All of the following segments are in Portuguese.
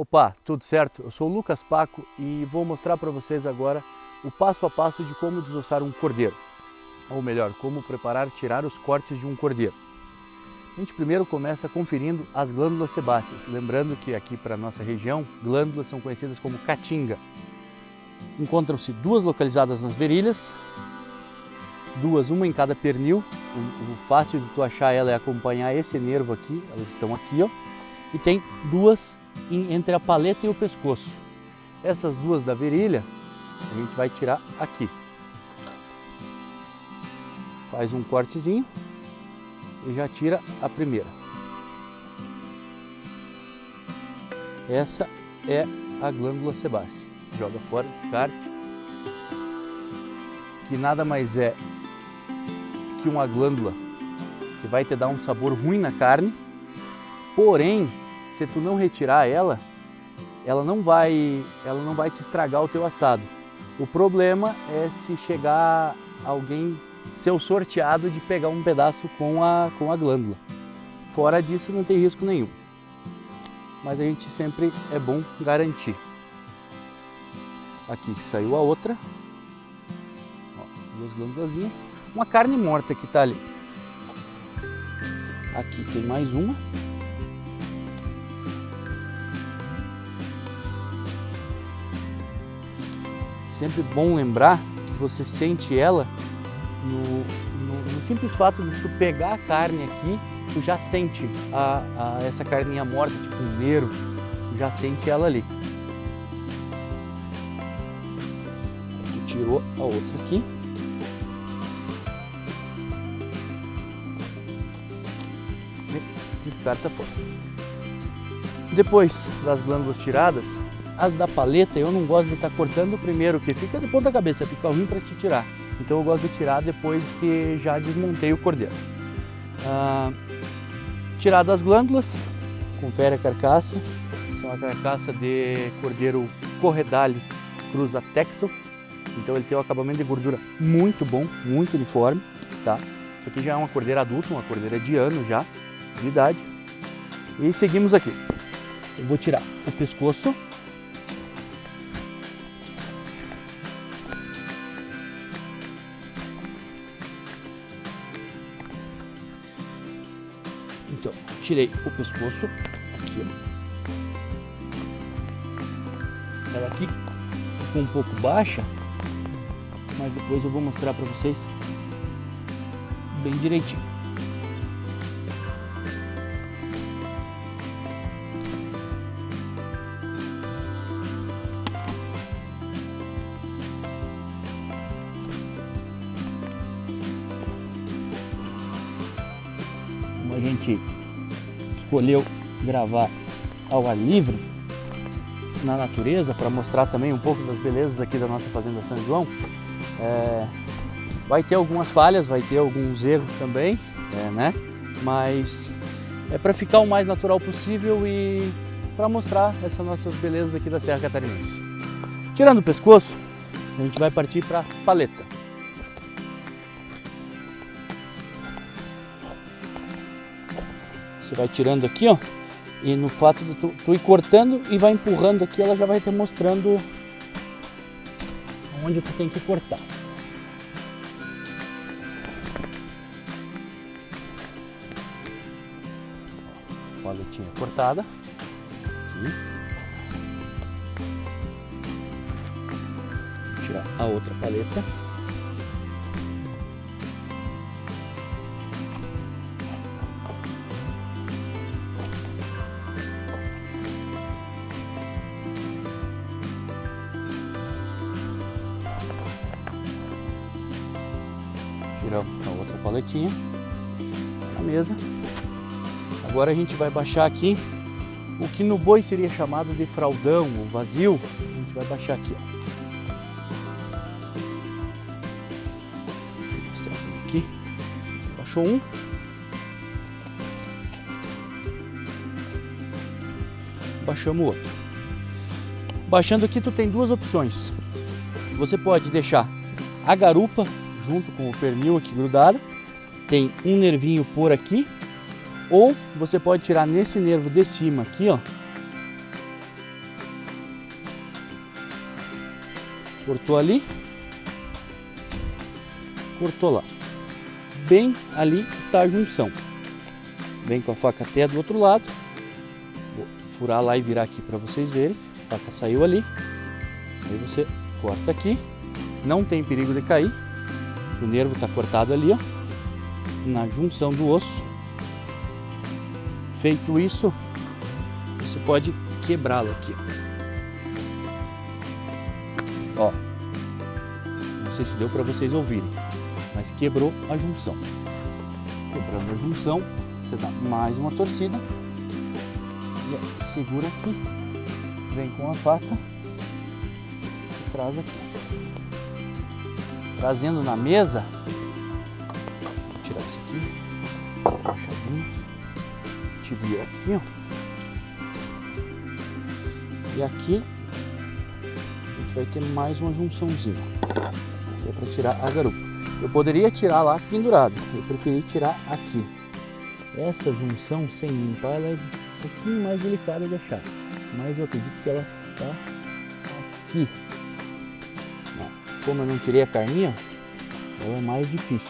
Opa, tudo certo? Eu sou o Lucas Paco e vou mostrar para vocês agora o passo a passo de como desossar um cordeiro. Ou melhor, como preparar tirar os cortes de um cordeiro. A gente primeiro começa conferindo as glândulas sebáceas, lembrando que aqui para nossa região, glândulas são conhecidas como caatinga. Encontram-se duas localizadas nas virilhas, duas, uma em cada pernil. O, o, fácil de tu achar ela é acompanhar esse nervo aqui, elas estão aqui, ó. E tem duas entre a paleta e o pescoço. Essas duas da virilha, a gente vai tirar aqui. Faz um cortezinho e já tira a primeira. Essa é a glândula sebácea. Joga fora, descarte. Que nada mais é que uma glândula que vai te dar um sabor ruim na carne, porém, se tu não retirar ela, ela não vai, ela não vai te estragar o teu assado. O problema é se chegar alguém ser o sorteado de pegar um pedaço com a, com a glândula. Fora disso não tem risco nenhum. Mas a gente sempre é bom garantir. Aqui saiu a outra. Ó, duas glândulazinhas. Uma carne morta que está ali. Aqui tem mais uma. Sempre bom lembrar que você sente ela no, no, no, simples fato de tu pegar a carne aqui, tu já sente a, a, essa carninha morta, tipo um nervo, tu já sente ela ali. Tu tirou a outra aqui. Descarta fora. Depois das glândulas tiradas, as da paleta eu não gosto de estar tá cortando primeiro, que fica de ponta cabeça, fica ruim para te tirar. Então eu gosto de tirar depois que já desmontei o cordeiro. Ah, tirado as glândulas, confere a carcaça. Essa é uma carcaça de cordeiro corredale cruza texel. Então ele tem um acabamento de gordura muito bom, muito uniforme. Tá? Isso aqui já é uma cordeira adulta, uma cordeira de ano já, de idade. E seguimos aqui. Eu vou tirar o pescoço tirei o pescoço, aqui. Ela aqui ficou um pouco baixa, mas depois eu vou mostrar para vocês bem direitinho. Escolheu gravar ao ar livre, na natureza, para mostrar também um pouco das belezas aqui da nossa Fazenda São João. É, vai ter algumas falhas, vai ter alguns erros também, é, né? mas é para ficar o mais natural possível e para mostrar essas nossas belezas aqui da Serra Catarinense. Tirando o pescoço, a gente vai partir para a paleta. Você vai tirando aqui, ó. E no fato de tu, tu ir cortando e vai empurrando aqui, ela já vai te mostrando onde tu tem que cortar. Paletinha cortada. Aqui. Tirar a outra paleta. Tiramos a outra paletinha na mesa. Agora a gente vai baixar aqui o que no boi seria chamado de fraldão ou vazio. A gente vai baixar aqui. Vou mostrar aqui. Baixou um. Baixamos o outro. Baixando aqui tu tem duas opções. Você pode deixar a garupa junto com o pernil aqui grudado, tem um nervinho por aqui, ou você pode tirar nesse nervo de cima aqui, ó. Cortou ali, cortou lá. Bem ali está a junção. Vem com a faca até do outro lado, vou furar lá e virar aqui para vocês verem. A faca saiu ali, aí você corta aqui, não tem perigo de cair, o nervo está cortado ali, ó. Na junção do osso. Feito isso, você pode quebrá-lo aqui. Ó, não sei se deu para vocês ouvirem, mas quebrou a junção. Quebrando a junção, você dá mais uma torcida e segura aqui, vem com a faca e traz aqui. Trazendo na mesa, vou tirar isso aqui, baixadinho, te vira aqui, ó. E aqui a gente vai ter mais uma junçãozinha, que é para tirar a garupa. Eu poderia tirar lá pendurado, eu preferi tirar aqui. Essa junção sem limpar ela é um pouquinho mais delicada de achar, mas eu acredito que ela está aqui. Como eu não tirei a carninha, ela é mais difícil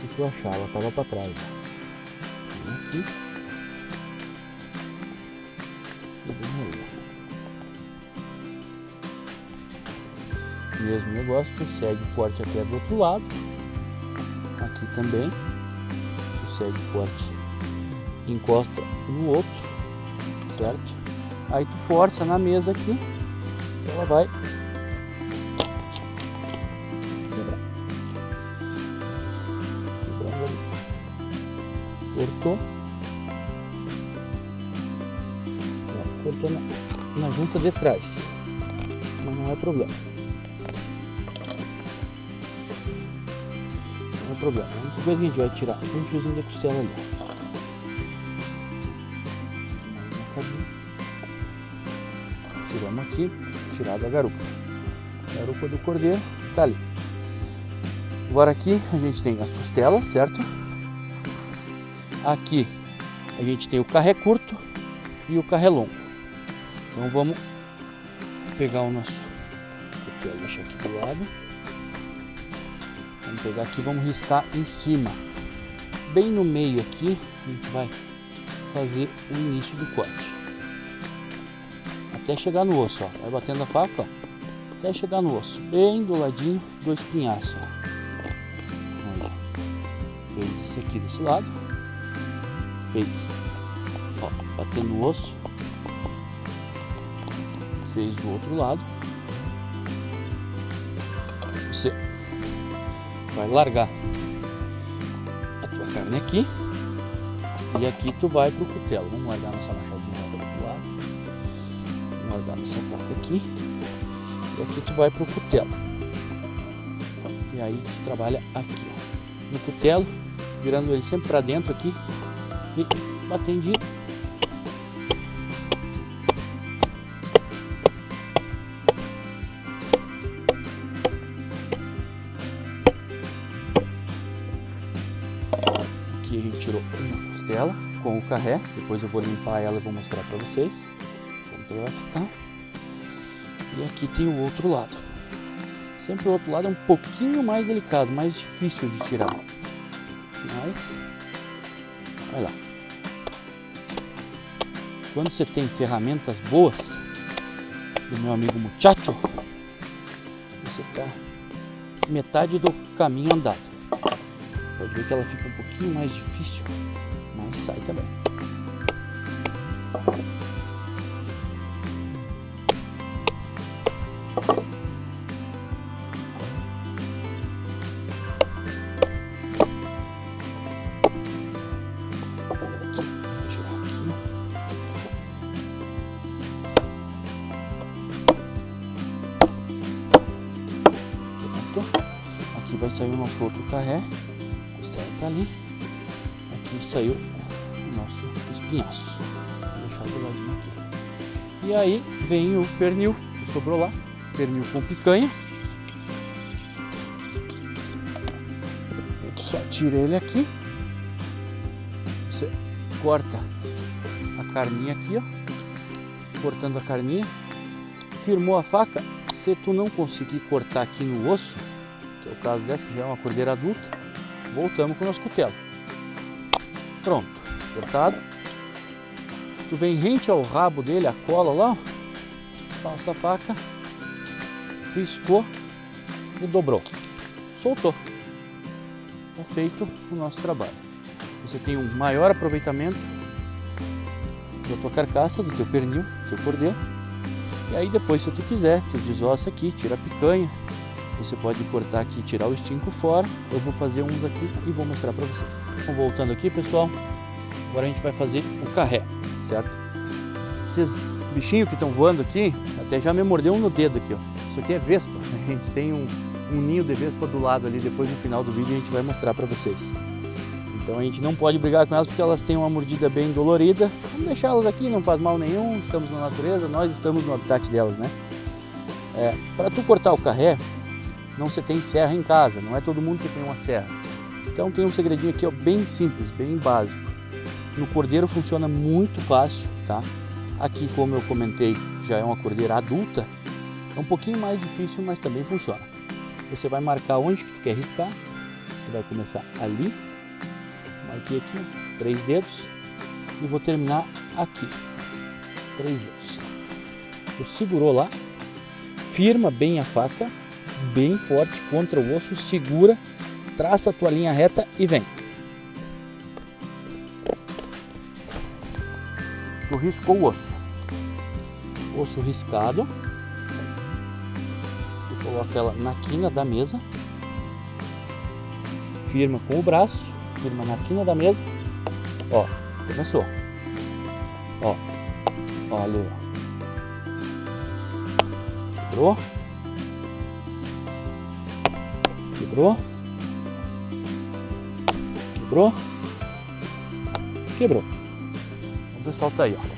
do que eu achar, ela estava para trás. Aqui. Mesmo negócio, segue o corte até do outro lado. Aqui também. Segue o corte, encosta no outro, certo? Aí tu força na mesa aqui, ela vai Cortou. Cortou na, na junta de trás, mas não é problema. Não é problema. A única coisa que a gente vai tirar um fiozinho da costela ali. Tiramos aqui, tirado a garupa. Garupa do cordeiro tá ali. Agora aqui a gente tem as costelas, certo? Aqui a gente tem o carré curto e o carré longo. Então vamos pegar o nosso deixar aqui do lado. Vamos pegar aqui, vamos riscar em cima. Bem no meio aqui, a gente vai fazer o início do corte. Até chegar no osso, ó. Vai batendo a faca, ó. Até chegar no osso. Bem do ladinho do espinhaço, ó. Aí. Fez esse aqui desse lado. Fez, ó, batendo o osso. Fez do outro lado. Você vai largar a tua carne aqui e aqui tu vai pro cutelo. Vamos largar nossa machadinha do outro lado. Vamos largar nossa faca aqui e aqui tu vai pro cutelo. E aí tu trabalha aqui, ó, no cutelo, virando ele sempre para dentro aqui e batendo Aqui a gente tirou uma costela com o carré. Depois eu vou limpar ela e vou mostrar para vocês como que ela vai ficar. E aqui tem o outro lado. Sempre o outro lado é um pouquinho mais delicado, mais difícil de tirar. Mas, vai lá. Quando você tem ferramentas boas, do meu amigo Muchacho, você está metade do caminho andado. Pode ver que ela fica um pouquinho mais difícil, mas sai também. Espinhaço. Vou deixar do ladinho aqui. E aí vem o pernil que sobrou lá. Pernil com picanha. A gente só tira ele aqui. Você corta a carninha aqui, ó. Cortando a carninha. firmou a faca, se tu não conseguir cortar aqui no osso, que é o caso dessa que já é uma cordeira adulta, voltamos com o nosso cutelo. Pronto, cortado. Tu vem rente ao rabo dele, a cola lá, passa a faca, riscou e dobrou. Soltou. Está feito o nosso trabalho. Você tem um maior aproveitamento da tua carcaça, do teu pernil, do teu cordeiro. E aí depois, se tu quiser, tu desossa aqui, tira a picanha. Você pode cortar aqui e tirar o estinco fora. Eu vou fazer uns aqui e vou mostrar para vocês. Então, voltando aqui, pessoal, agora a gente vai fazer o carré, certo? Esses bichinhos que estão voando aqui, até já me mordeu um no dedo aqui, ó. Isso aqui é vespa. A gente tem um, um ninho de vespa do lado ali, depois no final do vídeo a gente vai mostrar para vocês. Então a gente não pode brigar com elas porque elas têm uma mordida bem dolorida. Vamos deixá-las aqui, não faz mal nenhum, estamos na natureza, nós estamos no habitat delas, né? É, para tu cortar o carré, não se tem serra em casa, não é todo mundo que tem uma serra. Então tem um segredinho aqui ó, bem simples, bem básico. No cordeiro funciona muito fácil, tá? Aqui, como eu comentei, já é uma cordeira adulta, é um pouquinho mais difícil, mas também funciona. Você vai marcar onde que tu quer riscar, tu vai começar ali, marquei aqui, três dedos. E vou terminar aqui, três dedos. Tu segurou lá, firma bem a faca, bem forte contra o osso, segura, traça a tua linha reta e vem. Riscou o osso, osso riscado, coloca ela na quina da mesa, firma com o braço, firma na quina da mesa. Ó, começou. Ó, olha. Quebrou. Quebrou. Quebrou. Quebrou. O pessoal tá aí, ó.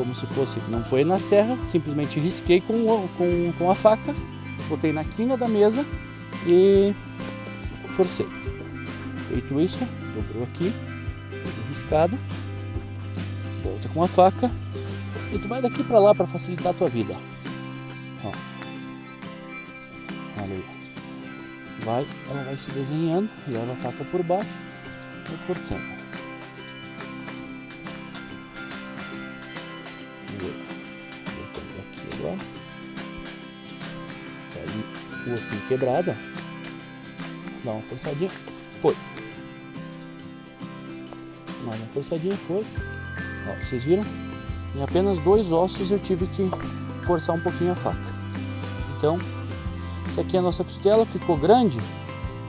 Como se fosse, não foi na serra, simplesmente risquei com, com, com a faca, botei na quina da mesa e forcei. Feito isso, dobrou aqui, riscado, volta com a faca e tu vai daqui para lá para facilitar a tua vida. Ó. Olha aí. Vai, ela vai se desenhando, leva a faca por baixo e cortando. Quebrado, ó dá uma forçadinha, foi. Mais uma forçadinha, foi. Ó, vocês viram? Em apenas dois ossos eu tive que forçar um pouquinho a faca. Então, essa aqui é a nossa costela, ficou grande.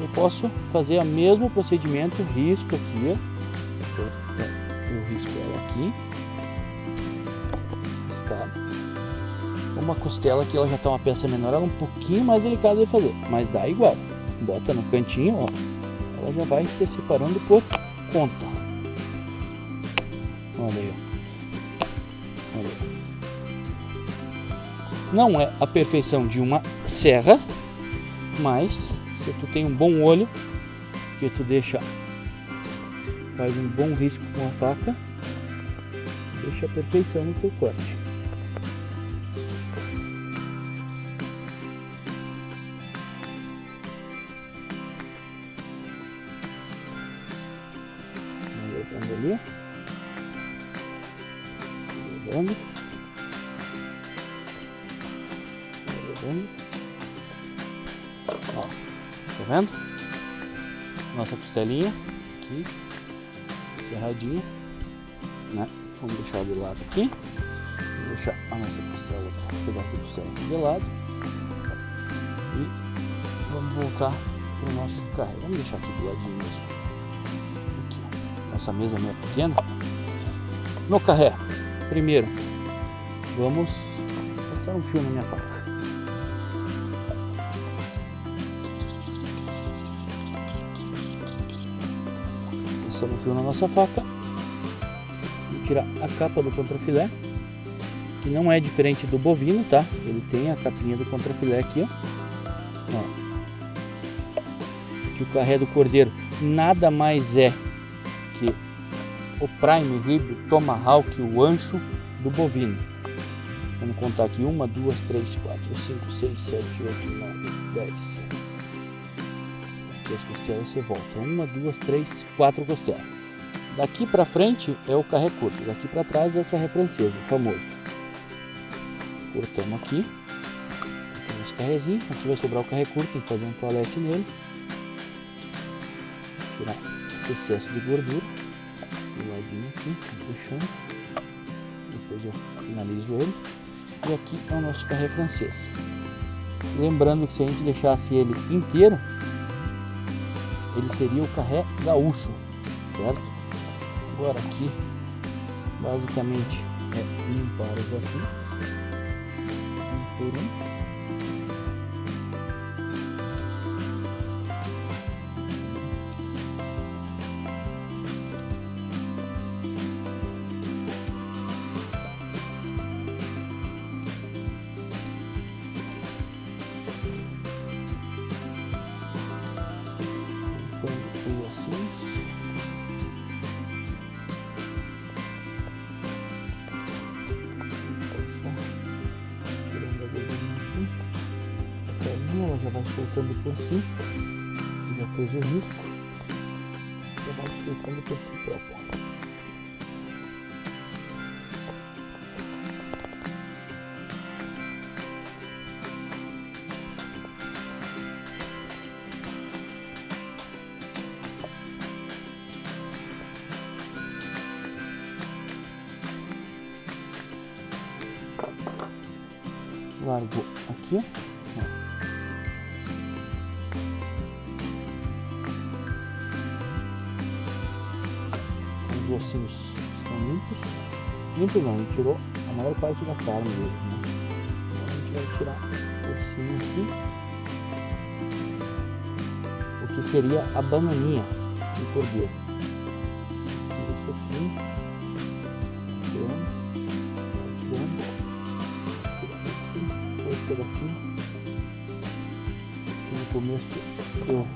Eu posso fazer o mesmo procedimento, risco aqui. Eu risco ela aqui. Riscado. Uma costela que ela já está uma peça menor, ela é um pouquinho mais delicada de fazer, mas dá igual bota no cantinho, ó, ela já vai se separando por conta. Olha aí, Olha aí. Não é a perfeição de uma serra, mas se tu tem um bom olho, que tu deixa, faz um bom risco com a faca, deixa a perfeição no teu corte. Ali. Levando. Ó, tá vendo? Nossa costelinha aqui, cerradinha, né? Vamos deixar de lado aqui. Vamos deixar a nossa costela, um pedaço de costela de lado. E vamos voltar para o nosso carro. Vamos deixar aqui do ladinho mesmo essa mesa é meio pequena. No carré, primeiro, vamos passar um fio na minha faca. Passando um fio na nossa faca. Vou tirar a capa do contrafilé, que não é diferente do bovino, tá? Ele tem a capinha do contrafilé aqui, ó. ó. Que o carré do cordeiro nada mais é o prime rib, tomahawk, o ancho do bovino. Vamos contar aqui, uma, duas, três, quatro, cinco, seis, sete, oito, nove, dez. Aqui as costelas você volta, uma, duas, três, quatro costelas. Daqui para frente é o carré curto, daqui para trás é o carré francês, o famoso. Cortamos aqui, temos carrezinho, aqui vai sobrar o carré curto, tem que fazer um toalete nele. Tirar esse excesso de gordura, do ladinho aqui, puxando. Depois eu finalizo ele. E aqui é o nosso carré francês. Lembrando que se a gente deixasse ele inteiro, ele seria o carré gaúcho, certo? Agora aqui, basicamente, é limpar os afins, um por um. Soltando por si, já fez o risco, já vai soltando por si próprio. Largo aqui, os ossinhos estão limpos. Limpos não, gente tirou a maior parte da carne deles, né? Então a gente vai tirar o ossinho aqui. O que seria a bananinha do cordeiro. Isso aqui. Tirando. Tirando. Tirando aqui. Dois pedacinhos. No começo eu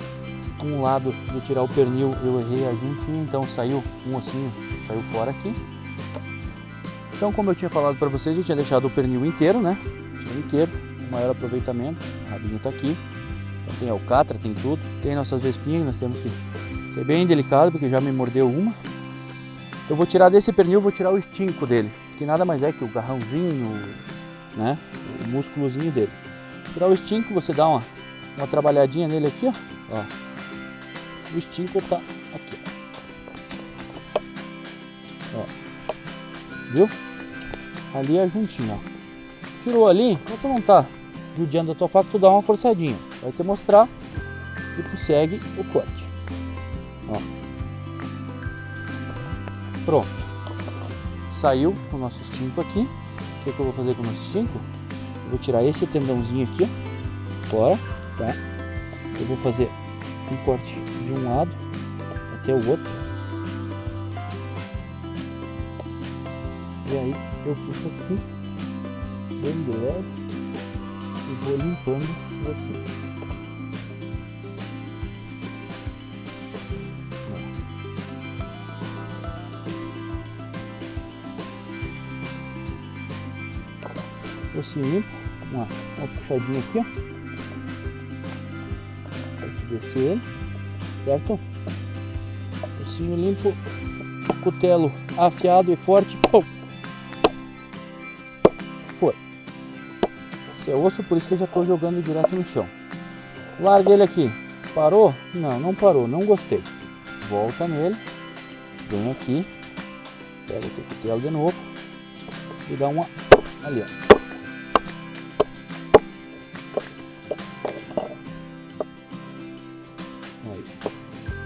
um lado de tirar o pernil eu errei a juntinha, então saiu um ossinho, saiu fora aqui. Então como eu tinha falado para vocês, eu tinha deixado o pernil inteiro, né? Inteiro, o maior aproveitamento, o rabinho tá aqui. Então tem alcatra, tem tudo. Tem nossas vespinhas, nós temos que ser bem delicado, porque já me mordeu uma. Eu vou tirar desse pernil, vou tirar o estinco dele, que nada mais é que o garrãozinho, né? O músculozinho dele. Tirar o estinco, você dá uma, uma trabalhadinha nele aqui, ó. ó o estinco tá aqui. Ó. Viu? Ali é juntinho, ó. Tirou ali, enquanto não tá judiando a tua faca, tu dá uma forçadinha. Vai te mostrar e tu segue o corte. Ó. Pronto. Saiu o nosso estinco aqui. O que, que eu vou fazer com o nosso estinco? Eu vou tirar esse tendãozinho aqui, ó, fora, tá? Eu vou fazer um corte de um lado até o outro. E aí eu puxo aqui, bem de leve, e vou limpando assim. Assim limpo, uma, uma puxadinha aqui, ó. Descer ele certo? Focinho limpo, cutelo afiado e forte, pum. Foi. Esse é osso, por isso que eu já estou jogando direto no chão. Larga ele aqui. Parou? Não, não parou, não gostei. Volta nele, vem aqui, pega o teu cutelo de novo e dá uma ali, ó.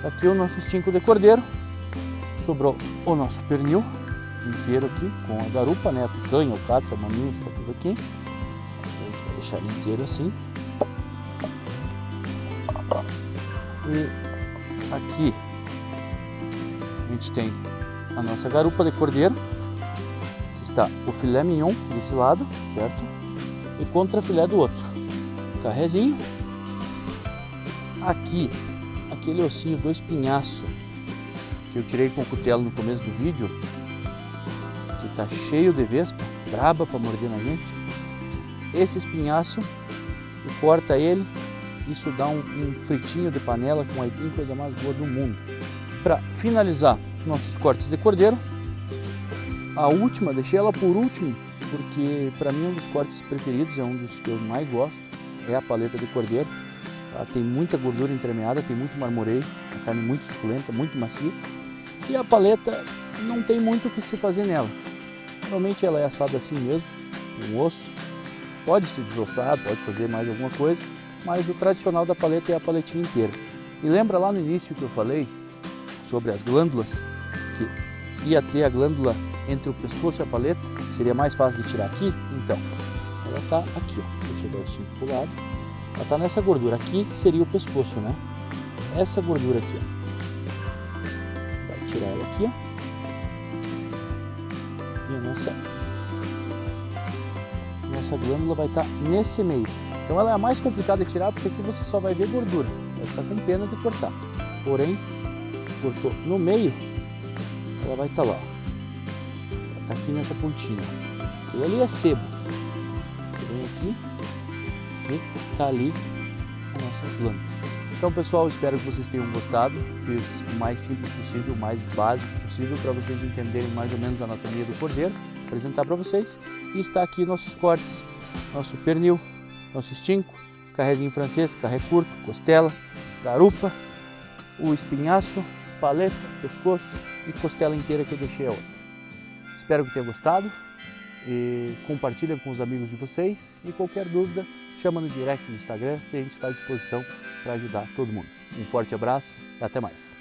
Aqui o nosso estinco de cordeiro. Sobrou o nosso pernil inteiro aqui, com a garupa, né? A picanha, o catra, a maminha, está tudo aqui. A gente vai deixar ele inteiro assim. E aqui a gente tem a nossa garupa de cordeiro, que está o filé mignon desse lado, certo? E contra filé do outro. Carrezinho. Aqui aquele ossinho do espinhaço que eu tirei com o cutelo no começo do vídeo, que tá cheio de vespa, braba para morder na gente. Esse espinhaço, tu corta ele, isso dá um, um fritinho de panela com aipim, coisa mais boa do mundo. Para finalizar nossos cortes de cordeiro, a última, deixei ela por último, porque para mim um dos cortes preferidos, é um dos que eu mais gosto, é a paleta de cordeiro. Ela tem muita gordura entremeada, tem muito marmoreio, a carne muito suculenta, muito macia. E a paleta não tem muito o que se fazer nela. Normalmente ela é assada assim mesmo, com osso. Pode se desossar, pode fazer mais alguma coisa, mas o tradicional da paleta é a paletinha inteira. E lembra lá no início que eu falei sobre as glândulas, que ia ter a glândula entre o pescoço e a paleta, seria mais fácil de tirar aqui? Então, ela está aqui, ó. Deixa eu dar o cinto pro lado. Ela está nessa gordura. Aqui seria o pescoço, né? Essa gordura aqui, ó. Vai tirar ela aqui, ó e a nossa, nossa glândula vai estar nesse meio. Então ela é a mais complicada de tirar porque aqui você só vai ver gordura, vai ficar com pena de cortar. Porém, cortou no meio, ela vai estar lá. Ela está aqui nessa pontinha. E ali é sebo. Vem aqui e está ali a nossa glândula. Então pessoal, espero que vocês tenham gostado. Fiz o mais simples possível, o mais básico possível para vocês entenderem mais ou menos a anatomia do cordeiro, apresentar para vocês. E está aqui nossos cortes, nosso pernil, nosso estinco, carrezinho francês, carré curto, costela, garupa, o espinhaço, paleta, pescoço e costela inteira que eu deixei a outra. Espero que tenham gostado e compartilhem com os amigos de vocês e qualquer dúvida chama no direct do Instagram que a gente está à disposição para ajudar todo mundo. Um forte abraço e até mais.